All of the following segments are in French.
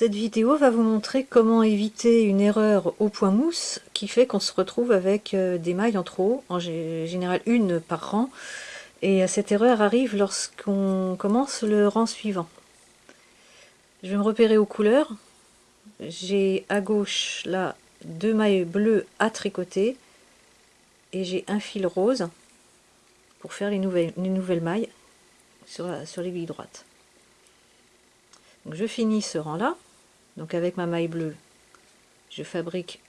Cette vidéo va vous montrer comment éviter une erreur au point mousse qui fait qu'on se retrouve avec euh, des mailles en trop, en général une par rang, et cette erreur arrive lorsqu'on commence le rang suivant. Je vais me repérer aux couleurs. J'ai à gauche là deux mailles bleues à tricoter et j'ai un fil rose pour faire les nouvelles, nouvelles mailles sur, sur l'aiguille droite. Donc je finis ce rang là, donc avec ma maille bleue, je fabrique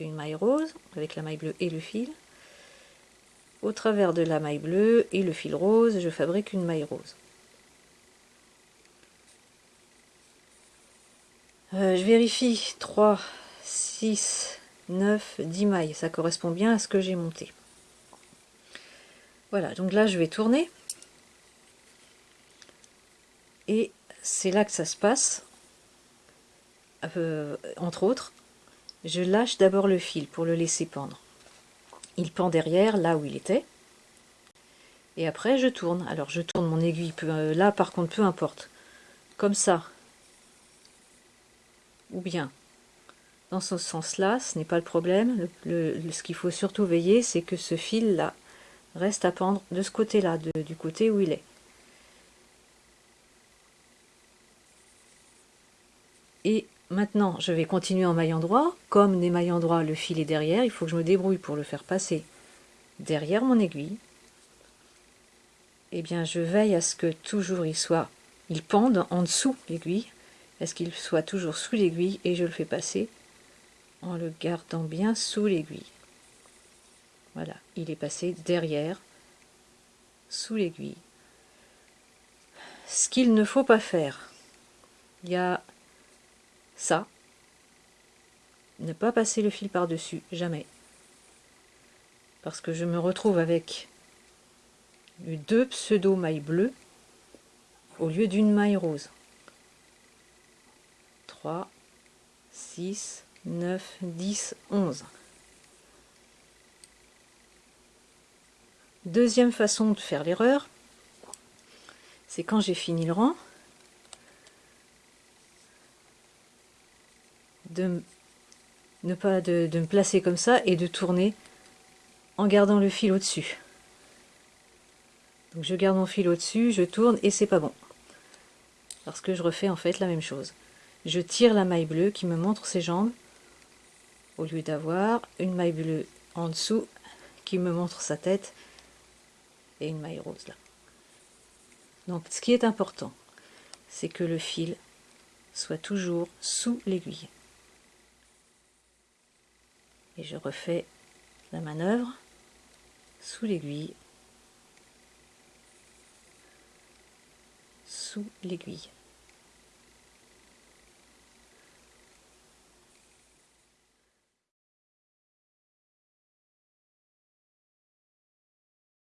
une maille rose avec la maille bleue et le fil. Au travers de la maille bleue et le fil rose, je fabrique une maille rose. Euh, je vérifie 3, 6, 9, 10 mailles. Ça correspond bien à ce que j'ai monté. Voilà, donc là je vais tourner. Et c'est là que ça se passe. Euh, entre autres, je lâche d'abord le fil pour le laisser pendre. Il pend derrière, là où il était. Et après, je tourne. Alors, je tourne mon aiguille. Euh, là, par contre, peu importe. Comme ça. Ou bien dans ce sens-là, ce n'est pas le problème. ce qu'il faut surtout veiller, c'est que ce fil-là reste à pendre de ce côté-là, du côté où il est. Et maintenant, je vais continuer en maillant droit. Comme des mailles droit, le fil est derrière, il faut que je me débrouille pour le faire passer derrière mon aiguille. Eh bien, je veille à ce que toujours il soit, il pende en dessous l'aiguille, à ce qu'il soit toujours sous l'aiguille et je le fais passer en le gardant bien sous l'aiguille. Voilà, il est passé derrière, sous l'aiguille. Ce qu'il ne faut pas faire, il y a ça, ne pas passer le fil par-dessus, jamais. Parce que je me retrouve avec deux pseudo mailles bleues au lieu d'une maille rose. 3, 6, 9, 10, 11. Deuxième façon de faire l'erreur, c'est quand j'ai fini le rang, de ne pas de, me placer comme ça et de tourner en gardant le fil au-dessus. Donc je garde mon fil au-dessus, je tourne et c'est pas bon. Parce que je refais en fait la même chose. Je tire la maille bleue qui me montre ses jambes au lieu d'avoir une maille bleue en dessous qui me montre sa tête et une maille rose là. Donc ce qui est important, c'est que le fil soit toujours sous l'aiguille et je refais la manœuvre sous l'aiguille. Sous l'aiguille